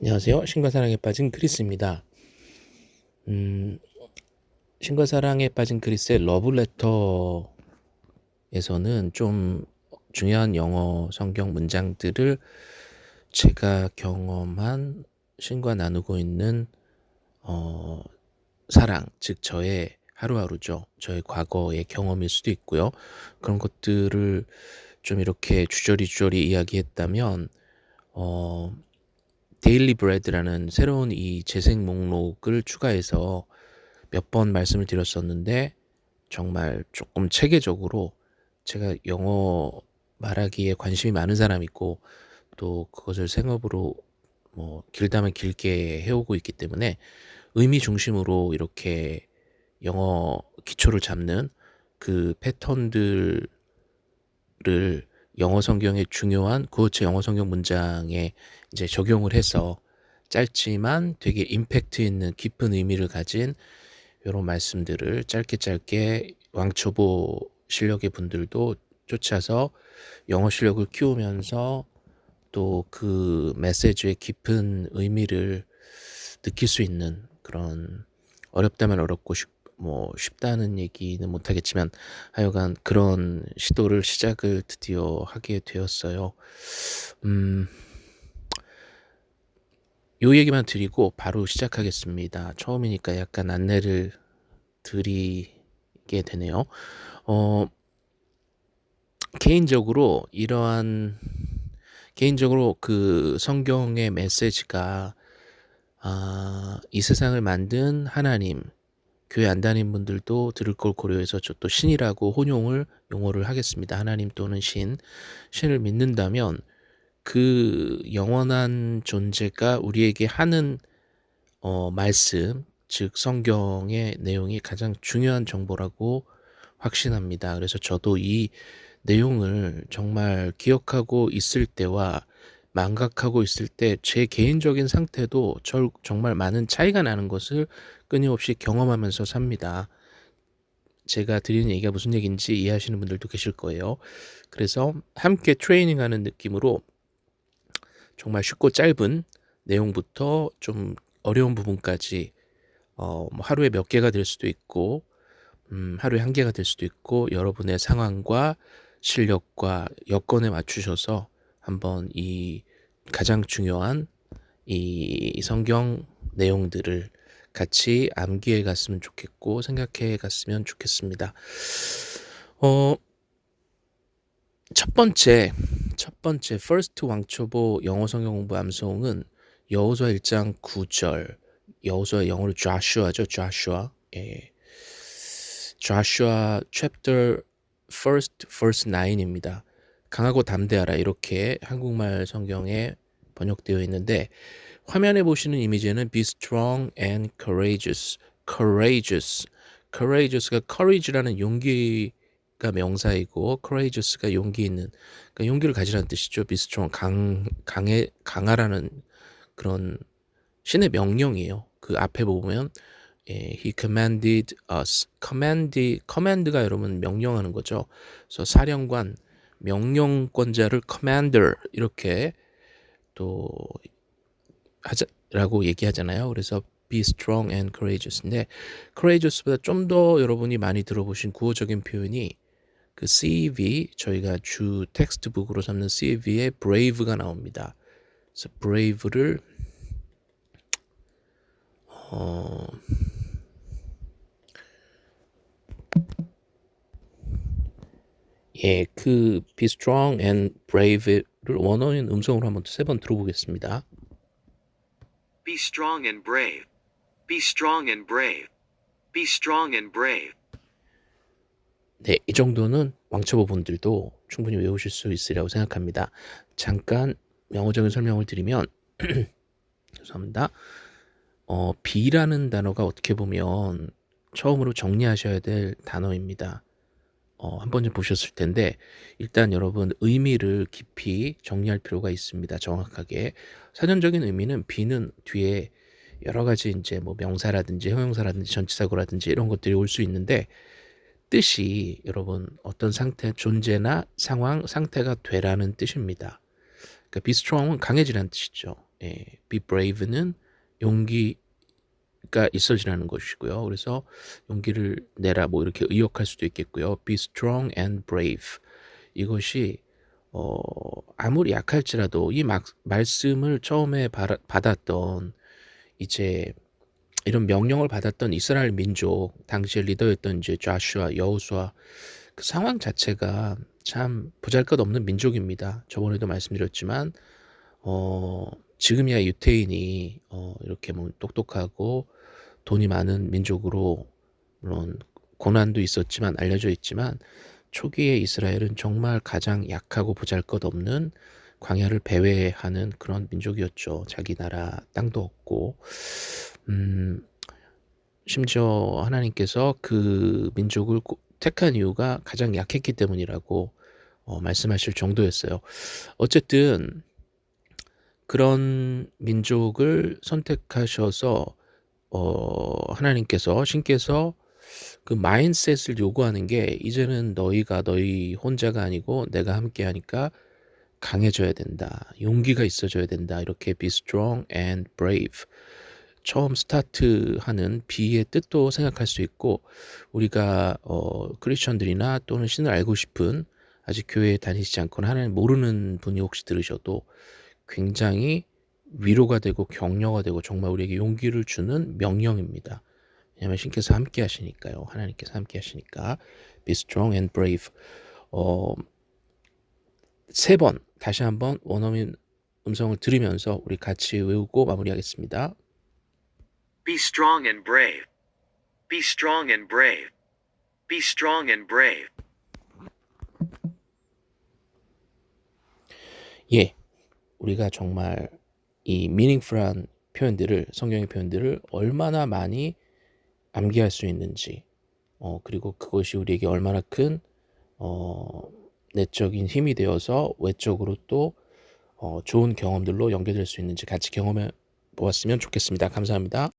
안녕하세요. 신과 사랑에 빠진 크리스입니다. 음, 신과 사랑에 빠진 크리스의 러브레터에서는 좀 중요한 영어 성경 문장들을 제가 경험한 신과 나누고 있는 어, 사랑, 즉 저의 하루하루죠. 저의 과거의 경험일 수도 있고요. 그런 것들을 좀 이렇게 주저리 주저리 이야기했다면 어, 데일리 브레드라는 새로운 이 재생 목록을 추가해서 몇 번 말씀을 드렸었는데 정말 조금 체계적으로 제가 영어 말하기에 관심이 많은 사람이고 또 그것을 생업으로 뭐 길다면 길게 해오고 있기 때문에 의미 중심으로 이렇게 영어 기초를 잡는 그 패턴들을 영어 성경의 중요한 구어체 영어 성경 문장에 이제 적용을 해서 짧지만 되게 임팩트 있는 깊은 의미를 가진 이런 말씀들을 짧게 짧게 왕초보 실력의 분들도 쫓아서 영어 실력을 키우면서 또 그 메시지의 깊은 의미를 느낄 수 있는 그런 어렵다면 어렵고 쉽, 뭐 쉽다는 얘기는 못하겠지만 하여간 그런 시도를 시작을 드디어 하게 되었어요. 음, 요 얘기만 드리고 바로 시작하겠습니다. 처음이니까 약간 안내를 드리게 되네요. 어, 개인적으로 이러한 개인적으로 그 성경의 메시지가 아, 이 세상을 만든 하나님 교회 안 다닌 분들도 들을 걸 고려해서 저 또 신이라고 혼용을 용어를 하겠습니다. 하나님 또는 신, 신을 믿는다면 그 영원한 존재가 우리에게 하는 어, 말씀, 즉 성경의 내용이 가장 중요한 정보라고 확신합니다. 그래서 저도 이 내용을 정말 기억하고 있을 때와 망각하고 있을 때 제 개인적인 상태도 절, 정말 많은 차이가 나는 것을 끊임없이 경험하면서 삽니다. 제가 드리는 얘기가 무슨 얘기인지 이해하시는 분들도 계실 거예요. 그래서 함께 트레이닝하는 느낌으로 정말 쉽고 짧은 내용부터 좀 어려운 부분까지 어, 뭐 하루에 몇 개가 될 수도 있고 음, 하루에 한 개가 될 수도 있고 여러분의 상황과 실력과 여건에 맞추셔서 한번 이 가장 중요한 이 성경 내용들을 같이 암기해 갔으면 좋겠고 생각해 갔으면 좋겠습니다. 어, 첫 번째, 첫 번째 first 왕초보 영어 성경 공부 암송은 여호수아 1장 9절 여호수아 영어로 Joshua죠, Joshua. 예. Joshua chapter first verse 9입니다. 강하고 담대하라 이렇게 한국말 성경에 번역되어 있는데 화면에 보시는 이미지에는 be strong and courageous, courageous, courageous가 courage라는 용기가 명사이고 courageous가 용기 있는 그러니까 용기를 가지라는 뜻이죠. be strong 강 강해 강하라는 그런 신의 명령이에요. 그 앞에 보면 예, he commanded us. command, command가 여러분 명령하는 거죠. 그래서 사령관, 명령권자를 commander 이렇게 또 하자라고 얘기하잖아요. 그래서 be strong and courageous인데 courageous보다 좀 더 여러분이 많이 들어보신 구어적인 표현이 그 CEV 저희가 주 텍스트북으로 삼는 CEV에 brave가 나옵니다. 그래서 brave를 어 예, 그 be strong and brave를 원어인 음성으로 한번 세 번 들어보겠습니다. Be strong and brave. Be strong and brave. Be strong and brave. 네, 이 정도는 왕초보 분들도 충분히 외우실 수 있으리라고 생각합니다. 잠깐 영어적인 설명을 드리면 죄송합니다. 어, B라는 단어가 어떻게 보면 처음으로 정리하셔야 될 단어입니다. 어, 한 번쯤 보셨을 텐데 일단 여러분 의미를 깊이 정리할 필요가 있습니다. 정확하게 사전적인 의미는 B는 뒤에 여러 가지 이제 뭐 명사라든지 형용사라든지 전치사고라든지 이런 것들이 올 수 있는데 뜻이 여러분 어떤 상태 존재나 상황 상태가 되라는 뜻입니다. 그러니까 be strong은 강해지라는 뜻이죠. 예, be brave는 용기 가 있어지라는 것이고요. 그래서 용기를 내라 뭐 이렇게 의역할 수도 있겠고요. be strong and brave 이것이 어, 아무리 약할지라도 이 막, 말씀을 처음에 받아, 받았던 이제 이런 명령을 받았던 이스라엘 민족 당시에 리더였던 이제 좌슈아 여호수아 그 상황 자체가 참 보잘것없는 민족입니다. 저번에도 말씀드렸지만 어, 지금이야 유태인이 어, 이렇게 뭐 똑똑하고 돈이 많은 민족으로 물론 고난도 있었지만 알려져 있지만 초기의 이스라엘은 정말 가장 약하고 보잘것없는 광야를 배회하는 그런 민족이었죠. 자기 나라 땅도 없고 음, 심지어 하나님께서 그 민족을 택한 이유가 가장 약했기 때문이라고 어, 말씀하실 정도였어요. 어쨌든 그런 민족을 선택하셔서 어, 하나님께서 신께서 그 마인셋을 요구하는 게 이제는 너희가 너희 혼자가 아니고 내가 함께 하니까 강해져야 된다. 용기가 있어져야 된다. 이렇게 be strong and brave. 처음 스타트하는 비의 뜻도 생각할 수 있고 우리가 어, 크리스천들이나 또는 신을 알고 싶은 아직 교회에 다니시지 않거나 하나님 모르는 분이 혹시 들으셔도 굉장히 위로가 되고 격려가 되고 정말 우리에게 용기를 주는 명령입니다. 왜냐하면 신께서 함께 하시니까요. 하나님께서 함께 하시니까 be strong and brave. 어, 세 번 다시 한번 원어민 음성을 들으면서 우리 같이 외우고 마무리하겠습니다. Be strong and brave. Be strong and brave. Be strong and brave. 예, 우리가 정말 이 meaningful한 표현들을 성경의 표현들을 얼마나 많이 암기할 수 있는지 어, 그리고 그것이 우리에게 얼마나 큰 어, 내적인 힘이 되어서 외적으로 또 어, 좋은 경험들로 연결될 수 있는지 같이 경험해 보았으면 좋겠습니다. 감사합니다.